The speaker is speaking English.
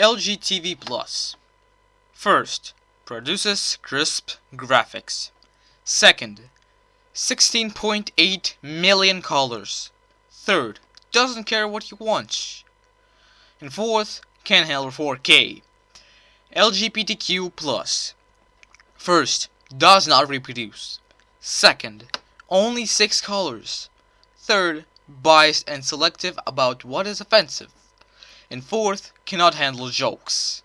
LG TV Plus. First, produces crisp graphics. Second, 16.8 million colors. Third, doesn't care what you watch. And fourth, can handle 4K. LGBTQ+. Plus. First, does not reproduce. Second, only 6 colors. Third, biased and selective about what is offensive. And fourth, cannot handle jokes.